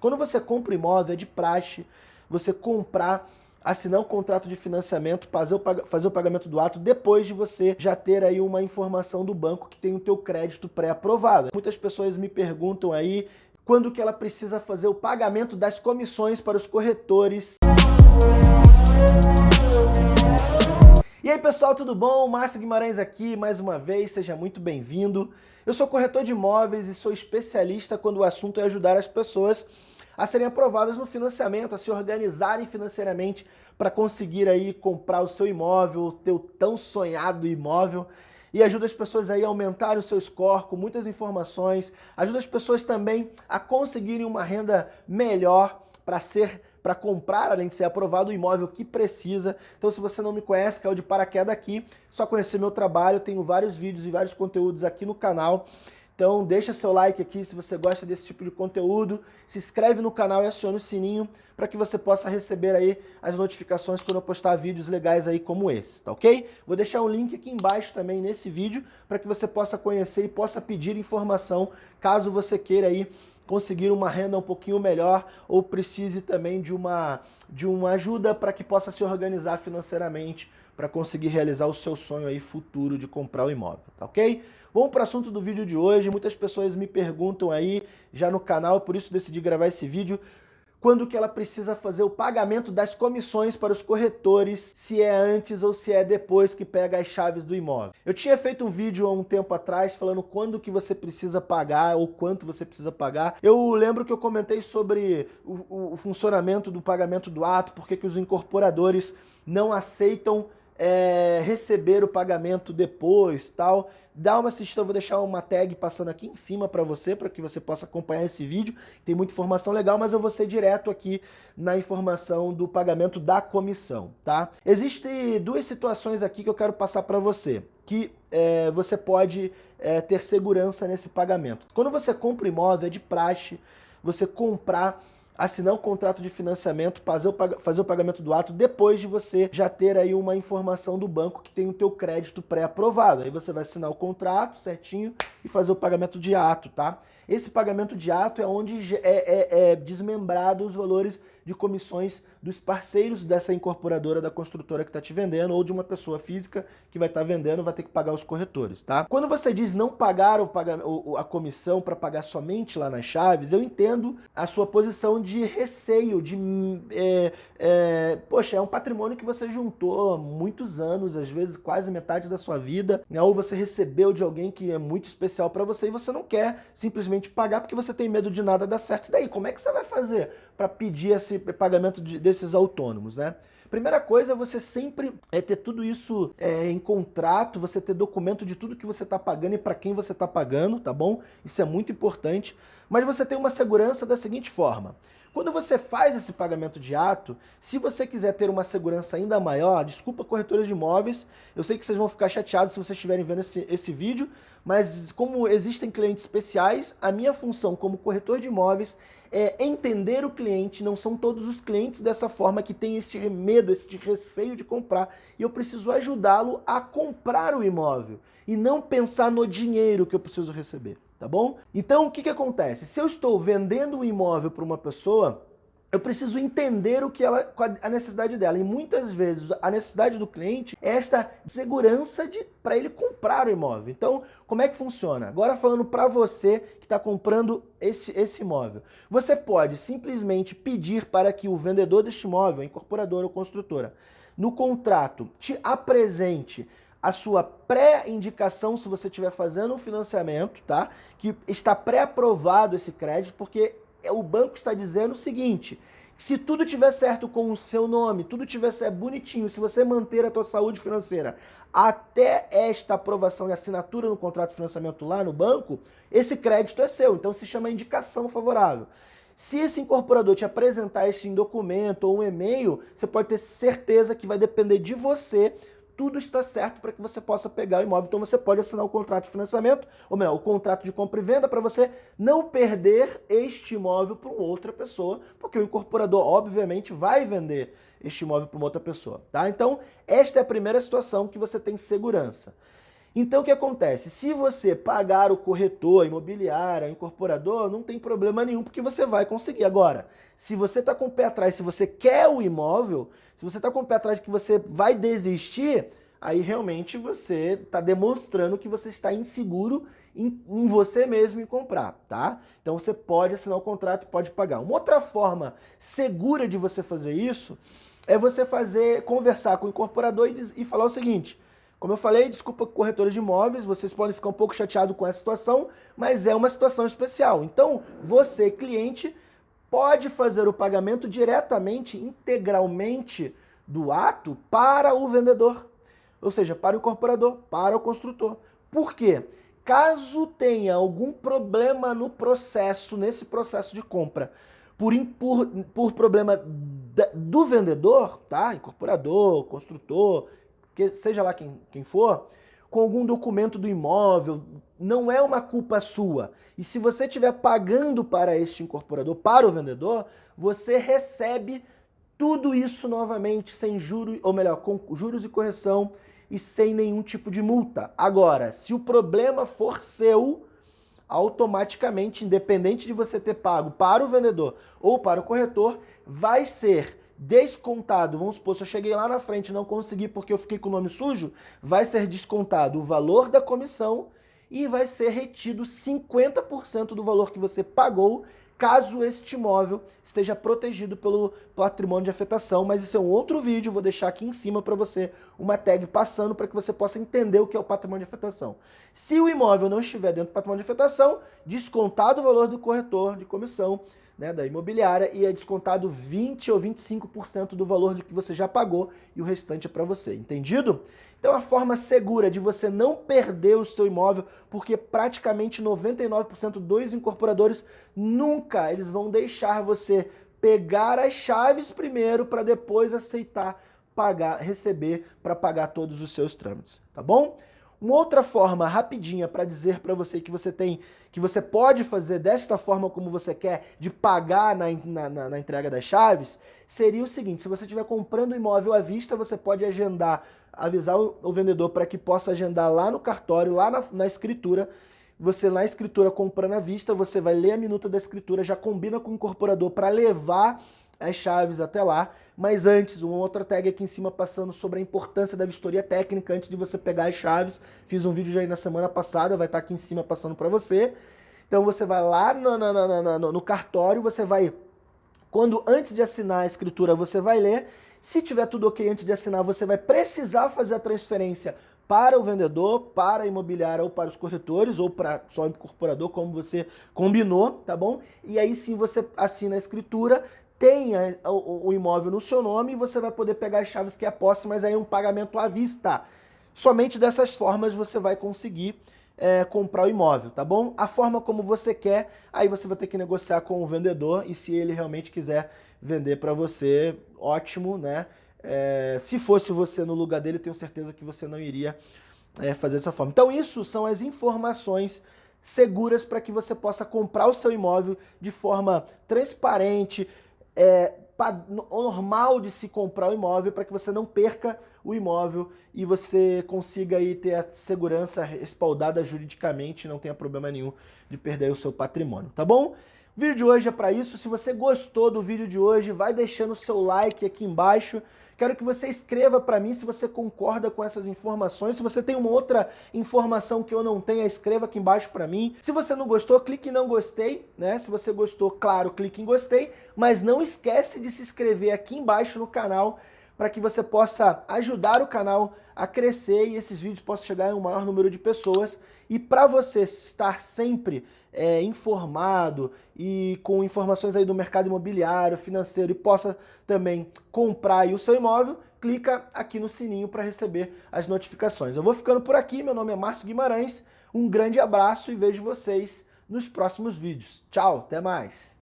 Quando você compra imóvel, é de praxe você comprar, assinar um contrato de financiamento, fazer o, fazer o pagamento do ato depois de você já ter aí uma informação do banco que tem o teu crédito pré-aprovado. Muitas pessoas me perguntam aí quando que ela precisa fazer o pagamento das comissões para os corretores. E aí pessoal, tudo bom? Márcio Guimarães aqui mais uma vez, seja muito bem-vindo. Eu sou corretor de imóveis e sou especialista quando o assunto é ajudar as pessoas a serem aprovadas no financiamento, a se organizarem financeiramente para conseguir aí comprar o seu imóvel, o teu tão sonhado imóvel e ajuda as pessoas aí a aumentarem o seu score com muitas informações, ajuda as pessoas também a conseguirem uma renda melhor para ser para comprar, além de ser aprovado, o imóvel que precisa. Então se você não me conhece, caiu de paraquedas aqui, só conhecer meu trabalho, tenho vários vídeos e vários conteúdos aqui no canal. Então deixa seu like aqui se você gosta desse tipo de conteúdo, se inscreve no canal e acione o sininho para que você possa receber aí as notificações quando eu postar vídeos legais aí como esse, tá ok? Vou deixar um link aqui embaixo também nesse vídeo para que você possa conhecer e possa pedir informação caso você queira aí conseguir uma renda um pouquinho melhor ou precise também de uma, de uma ajuda para que possa se organizar financeiramente para conseguir realizar o seu sonho aí futuro de comprar o imóvel, tá ok? Vamos para o assunto do vídeo de hoje. Muitas pessoas me perguntam aí já no canal, por isso decidi gravar esse vídeo, quando que ela precisa fazer o pagamento das comissões para os corretores, se é antes ou se é depois que pega as chaves do imóvel. Eu tinha feito um vídeo há um tempo atrás falando quando que você precisa pagar ou quanto você precisa pagar. Eu lembro que eu comentei sobre o, o funcionamento do pagamento do ato, porque que os incorporadores não aceitam é, receber o pagamento depois, tal, dá uma assistida, eu vou deixar uma tag passando aqui em cima para você, para que você possa acompanhar esse vídeo. Tem muita informação legal, mas eu vou ser direto aqui na informação do pagamento da comissão, tá? Existem duas situações aqui que eu quero passar para você, que é, você pode é, ter segurança nesse pagamento. Quando você compra imóvel, é de praxe você comprar assinar um contrato de financiamento, fazer o, fazer o pagamento do ato depois de você já ter aí uma informação do banco que tem o teu crédito pré-aprovado. Aí você vai assinar o contrato certinho e fazer o pagamento de ato, tá? Esse pagamento de ato é onde é, é, é desmembrado os valores de comissões dos parceiros dessa incorporadora da construtora que está te vendendo ou de uma pessoa física que vai estar tá vendendo vai ter que pagar os corretores, tá? Quando você diz não pagar o, a comissão para pagar somente lá nas chaves, eu entendo a sua posição de receio, de... É, é, poxa, é um patrimônio que você juntou há muitos anos, às vezes quase metade da sua vida, né? ou você recebeu de alguém que é muito especial para você e você não quer simplesmente pagar porque você tem medo de nada dar certo. E daí, como é que você vai fazer para pedir esse pagamento de, desses autônomos, né? Primeira coisa é você sempre é, ter tudo isso é, em contrato, você ter documento de tudo que você está pagando e para quem você está pagando, tá bom? Isso é muito importante. Mas você tem uma segurança da seguinte forma. Quando você faz esse pagamento de ato, se você quiser ter uma segurança ainda maior, desculpa corretores de imóveis, eu sei que vocês vão ficar chateados se vocês estiverem vendo esse, esse vídeo, mas como existem clientes especiais, a minha função como corretor de imóveis é entender o cliente, não são todos os clientes dessa forma que tem este medo, este receio de comprar, e eu preciso ajudá-lo a comprar o imóvel, e não pensar no dinheiro que eu preciso receber, tá bom? Então o que, que acontece? Se eu estou vendendo um imóvel para uma pessoa, eu preciso entender o que ela, a necessidade dela. E muitas vezes a necessidade do cliente é esta segurança para ele comprar o imóvel. Então, como é que funciona? Agora falando para você que está comprando esse, esse imóvel. Você pode simplesmente pedir para que o vendedor deste imóvel, incorporadora ou construtora, no contrato te apresente a sua pré-indicação se você estiver fazendo um financiamento, tá? Que está pré-aprovado esse crédito, porque o banco está dizendo o seguinte, se tudo tiver certo com o seu nome, tudo tiver certo bonitinho, se você manter a tua saúde financeira até esta aprovação e assinatura no contrato de financiamento lá no banco, esse crédito é seu, então se chama indicação favorável. Se esse incorporador te apresentar este documento ou um e-mail, você pode ter certeza que vai depender de você tudo está certo para que você possa pegar o imóvel. Então você pode assinar o contrato de financiamento, ou melhor, o contrato de compra e venda para você não perder este imóvel para outra pessoa, porque o incorporador obviamente vai vender este imóvel para outra pessoa, tá? Então, esta é a primeira situação que você tem segurança. Então o que acontece? Se você pagar o corretor, imobiliário, incorporador, não tem problema nenhum, porque você vai conseguir. Agora, se você está com o pé atrás, se você quer o imóvel, se você está com o pé atrás que você vai desistir, aí realmente você está demonstrando que você está inseguro em, em, você mesmo em comprar, tá? Então você pode assinar o contrato e pode pagar. Uma outra forma segura de você fazer isso é você fazer, conversar com o incorporador e, e falar o seguinte, como eu falei, desculpa corretores de imóveis, vocês podem ficar um pouco chateados com essa situação, mas é uma situação especial. Então, você, cliente, pode fazer o pagamento diretamente, integralmente do ato para o vendedor. Ou seja, para o incorporador, para o construtor. Por quê? Caso tenha algum problema no processo, nesse processo de compra, por, por, por problema do vendedor, tá? Incorporador, construtor, que seja lá quem, quem for, com algum documento do imóvel, não é uma culpa sua. E se você estiver pagando para este incorporador, para o vendedor, você recebe tudo isso novamente, sem juros, ou melhor, com juros e correção e sem nenhum tipo de multa. Agora, se o problema for seu, automaticamente, independente de você ter pago para o vendedor ou para o corretor, vai ser descontado, vamos supor, se eu cheguei lá na frente e não consegui porque eu fiquei com o nome sujo, vai ser descontado o valor da comissão e vai ser retido 50% do valor que você pagou caso este imóvel esteja protegido pelo patrimônio de afetação, mas isso é um outro vídeo, vou deixar aqui em cima para você uma tag passando para que você possa entender o que é o patrimônio de afetação. Se o imóvel não estiver dentro do patrimônio de afetação, descontado o valor do corretor de comissão, né, da imobiliária e é descontado 20 ou 25% do valor do que você já pagou e o restante é para você, entendido? Então a forma segura de você não perder o seu imóvel, porque praticamente 99% dos incorporadores nunca eles vão deixar você pegar as chaves primeiro para depois aceitar pagar, receber para pagar todos os seus trâmites, tá bom? Uma outra forma rapidinha para dizer para você que você tem, que você pode fazer desta forma como você quer, de pagar na, na, na entrega das chaves, seria o seguinte, se você estiver comprando imóvel à vista, você pode agendar, avisar o, o vendedor para que possa agendar lá no cartório, lá na, na escritura, você na escritura comprando à vista, você vai ler a minuta da escritura, já combina com o incorporador para levar as chaves até lá, mas antes, uma outra tag aqui em cima passando sobre a importância da vistoria técnica antes de você pegar as chaves. Fiz um vídeo já aí na semana passada, vai estar aqui em cima passando para você. Então você vai lá no, no, no, no, cartório, você vai, quando antes de assinar a escritura, você vai ler. Se tiver tudo ok antes de assinar, você vai precisar fazer a transferência para o vendedor, para a imobiliária ou para os corretores, ou para só o incorporador, como você combinou, tá bom? E aí sim você assina a escritura, tenha o, imóvel no seu nome e você vai poder pegar as chaves que é posse, mas aí um pagamento à vista. Somente dessas formas você vai conseguir é, comprar o imóvel, tá bom? A forma como você quer, aí você vai ter que negociar com o vendedor e se ele realmente quiser vender para você, ótimo, né? É, se fosse você no lugar dele, tenho certeza que você não iria é, fazer dessa forma. Então isso são as informações seguras para que você possa comprar o seu imóvel de forma transparente, é, normal de se comprar o imóvel para que você não perca o imóvel e você consiga aí ter a segurança respaldada juridicamente não tenha problema nenhum de perder o seu patrimônio, tá bom? O vídeo de hoje é para isso. Se você gostou do vídeo de hoje, vai deixando o seu like aqui embaixo. Quero que você escreva para mim se você concorda com essas informações. Se você tem uma outra informação que eu não tenha, escreva aqui embaixo para mim. Se você não gostou, clique em não gostei, né? Se você gostou, claro, clique em gostei, mas não esquece de se inscrever aqui embaixo no canal para que você possa ajudar o canal a crescer e esses vídeos possam chegar a um maior número de pessoas. E para você estar sempre é, informado e com informações aí do mercado imobiliário, financeiro e possa também comprar o seu imóvel, clica aqui no sininho para receber as notificações. Eu vou ficando por aqui, meu nome é Márcio Guimarães, um grande abraço e vejo vocês nos próximos vídeos. Tchau, até mais!